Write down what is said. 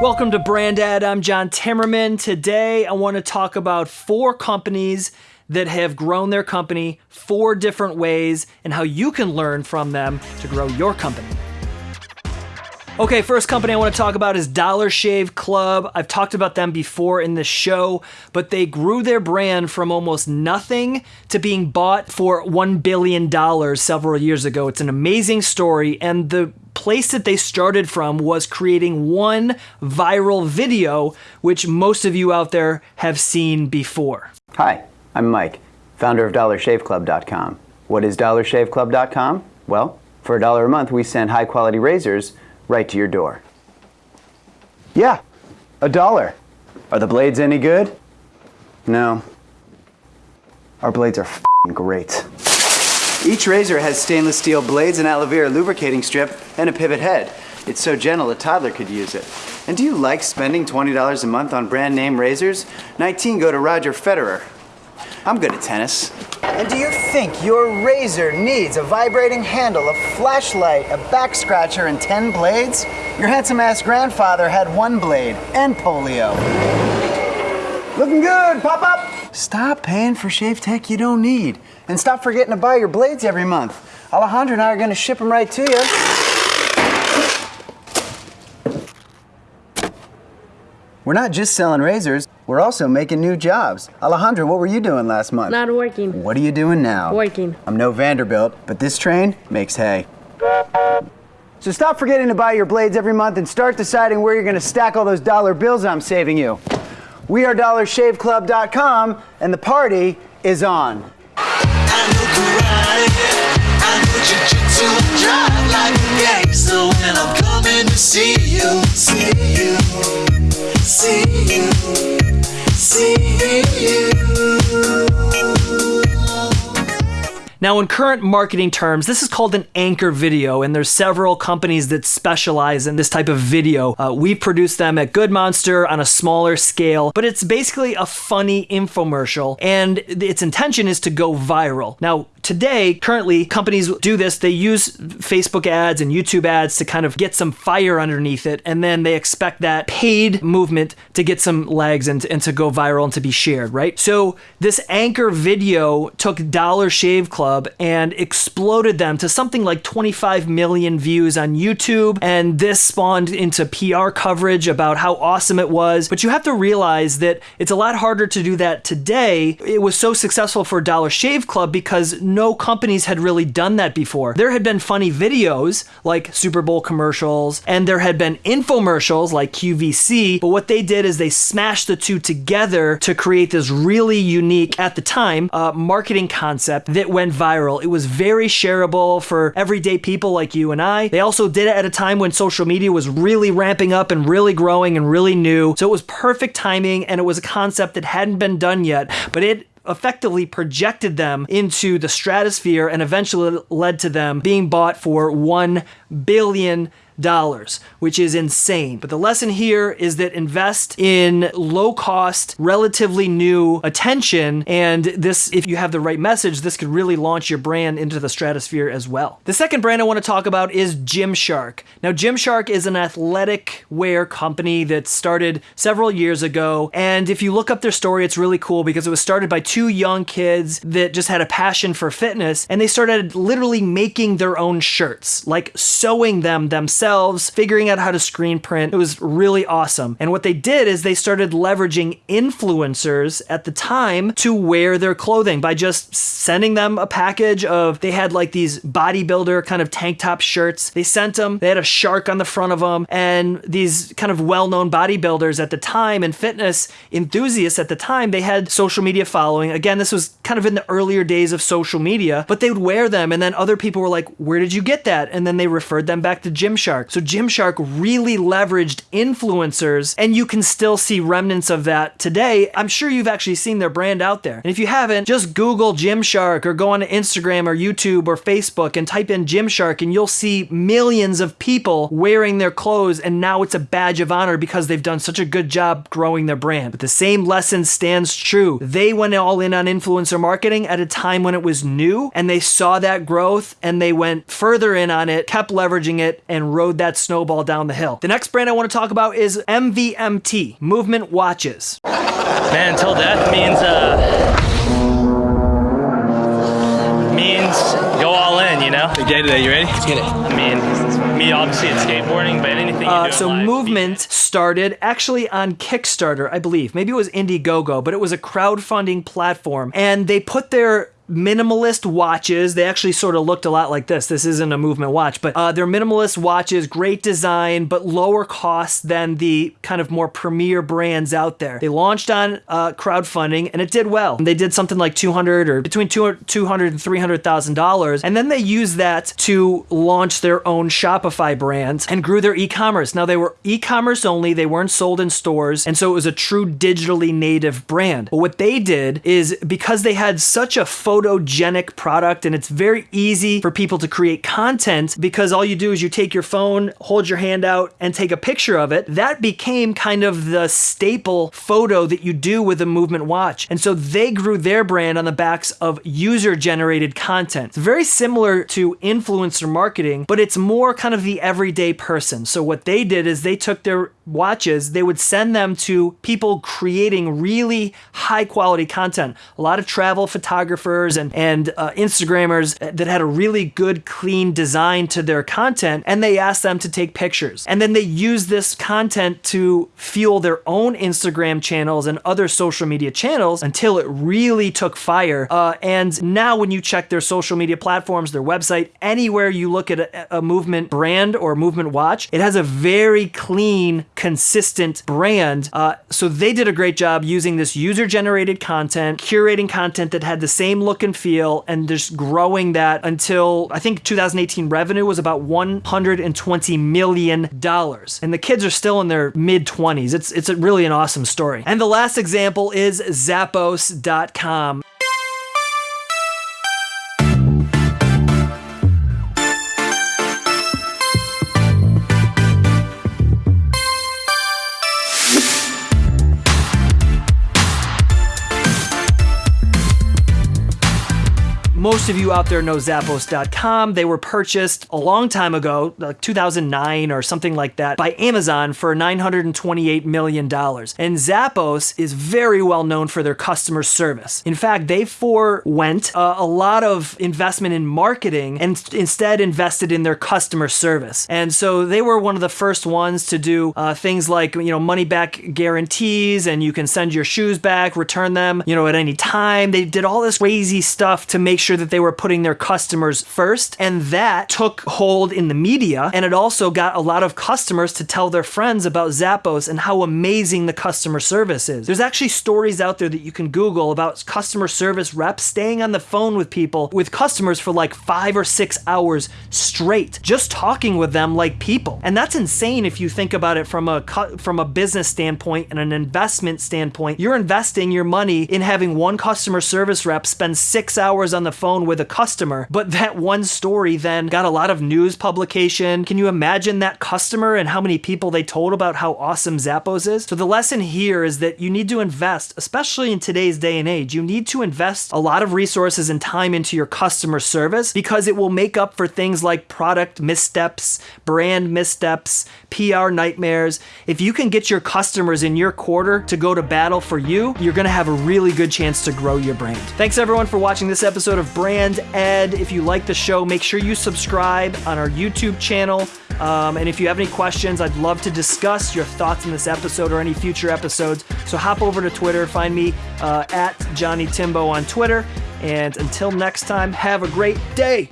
Welcome to Brand Brandad. I'm John Timmerman. Today, I want to talk about four companies that have grown their company four different ways and how you can learn from them to grow your company. Okay, first company I want to talk about is Dollar Shave Club. I've talked about them before in the show, but they grew their brand from almost nothing to being bought for $1 billion several years ago. It's an amazing story, and the place that they started from was creating one viral video, which most of you out there have seen before. Hi, I'm Mike, founder of DollarShaveClub.com. What is DollarShaveClub.com? Well, for a dollar a month, we send high quality razors right to your door. Yeah, a dollar. Are the blades any good? No. Our blades are great. Each razor has stainless steel blades, an aloe vera lubricating strip, and a pivot head. It's so gentle a toddler could use it. And do you like spending $20 a month on brand name razors? 19 go to Roger Federer. I'm good at tennis. And do you think your razor needs a vibrating handle, a flashlight, a back scratcher, and 10 blades? Your handsome ass grandfather had one blade and polio. Looking good, pop up! Stop paying for shave tech you don't need. And stop forgetting to buy your blades every month. Alejandro and I are gonna ship them right to you. We're not just selling razors, we're also making new jobs. Alejandro, what were you doing last month? Not working. What are you doing now? Working. I'm no Vanderbilt, but this train makes hay. So stop forgetting to buy your blades every month and start deciding where you're gonna stack all those dollar bills I'm saving you. We are DollarShaveClub.com and the party is on. So when I'm coming to see you, see you, Now, in current marketing terms, this is called an anchor video, and there's several companies that specialize in this type of video. Uh, we produce them at Good Monster on a smaller scale, but it's basically a funny infomercial, and its intention is to go viral. Now, today, currently, companies do this. They use Facebook ads and YouTube ads to kind of get some fire underneath it, and then they expect that paid movement to get some legs and, and to go viral and to be shared, right? So, this anchor video took Dollar Shave Club and exploded them to something like 25 million views on YouTube. And this spawned into PR coverage about how awesome it was. But you have to realize that it's a lot harder to do that today. It was so successful for Dollar Shave Club because no companies had really done that before. There had been funny videos like Super Bowl commercials, and there had been infomercials like QVC. But what they did is they smashed the two together to create this really unique, at the time, uh, marketing concept that went viral. It was very shareable for everyday people like you and I. They also did it at a time when social media was really ramping up and really growing and really new. So it was perfect timing and it was a concept that hadn't been done yet, but it effectively projected them into the stratosphere and eventually led to them being bought for 1 billion dollars, which is insane. But the lesson here is that invest in low cost, relatively new attention. And this, if you have the right message, this could really launch your brand into the stratosphere as well. The second brand I want to talk about is Gymshark. Now, Gymshark is an athletic wear company that started several years ago. And if you look up their story, it's really cool because it was started by two young kids that just had a passion for fitness. And they started literally making their own shirts, like sewing them themselves, figuring out how to screen print. It was really awesome. And what they did is they started leveraging influencers at the time to wear their clothing by just sending them a package of, they had like these bodybuilder kind of tank top shirts. They sent them, they had a shark on the front of them, and these kind of well known bodybuilders at the time and fitness enthusiasts at the time, they had social media following. Again, this was kind of in the earlier days of social media, but they would wear them, and then other people were like, Where did you get that? And then they referred them back to Gymshark. So Gymshark really leveraged influencers, and you can still see remnants of that today. I'm sure you've actually seen their brand out there. And if you haven't, just Google Gymshark or go on Instagram or YouTube or Facebook and type in Gymshark, and you'll see millions of people wearing their clothes, and now it's a badge of honor because they've done such a good job growing their brand. But the same lesson stands true. They went all in on influencer marketing at a time when it was new, and they saw that growth and they went further in on it, kept leveraging it and rode that snowball down the hill. The next brand I want to talk about is MVMT, Movement Watches. Man, until death means uh means go all in, you know. Big day today, you ready? Let's get it. I mean, me obviously it's skateboarding, but anything you Uh, in so life, Movement started actually on Kickstarter, I believe. Maybe it was Indiegogo, but it was a crowdfunding platform, and they put their minimalist watches. They actually sort of looked a lot like this. This isn't a movement watch, but uh, they're minimalist watches, great design, but lower cost than the kind of more premier brands out there. They launched on uh, crowdfunding and it did well. They did something like 200 or between 200 200 and 300,000 dollars, and then they used that to launch their own Shopify brand and grew their e-commerce. Now they were e-commerce only; they weren't sold in stores, and so it was a true digitally native brand. But what they did is because they had such a photogenic product, and it's very easy for people to create content because all you do is you take your phone, hold your hand out, and take a picture of it. That became kind of the staple photo that you do with a movement watch, and so they grew their brand on the backs of user-generated content. It's very similar to influencer marketing, but it's more kind of the everyday person. So what they did is they took their watches, they would send them to people creating really high quality content. A lot of travel photographers and and uh, Instagrammers that had a really good clean design to their content and they asked them to take pictures. And then they used this content to fuel their own Instagram channels and other social media channels until it really took fire. Uh, and now when you check their social media platforms, their website, anywhere you look at a, a movement brand or movement watch, it has a very clean, consistent brand. Uh, so they did a great job using this user generated content, curating content that had the same look and feel, and just growing that until I think 2018 revenue was about 120 million dollars. And the kids are still in their mid 20s. It's it's a really an awesome story. And the last example is Zappos.com. of you out there know Zappos.com. They were purchased a long time ago, like 2009 or something like that, by Amazon for $928 million. And Zappos is very well known for their customer service. In fact, they forewent uh, a lot of investment in marketing and instead invested in their customer service. And so they were one of the first ones to do uh, things like, you know, money back guarantees and you can send your shoes back, return them, you know, at any time. They did all this crazy stuff to make sure that they were putting their customers first. And that took hold in the media. And it also got a lot of customers to tell their friends about Zappos and how amazing the customer service is. There's actually stories out there that you can Google about customer service reps staying on the phone with people, with customers for like five or six hours straight, just talking with them like people. And that's insane if you think about it from a from a business standpoint and an investment standpoint. You're investing your money in having one customer service rep spend six hours on the phone with a customer, but that one story then got a lot of news publication. Can you imagine that customer and how many people they told about how awesome Zappos is? So the lesson here is that you need to invest, especially in today's day and age, you need to invest a lot of resources and time into your customer service because it will make up for things like product missteps, brand missteps, PR nightmares. If you can get your customers in your quarter to go to battle for you, you're to have a really good chance to grow your brand. Thanks everyone for watching this episode of Brand Ed. If you like the show, make sure you subscribe on our YouTube channel. Um, and if you have any questions, I'd love to discuss your thoughts in this episode or any future episodes. So hop over to Twitter, find me uh, at Johnny Timbo on Twitter. And until next time, have a great day.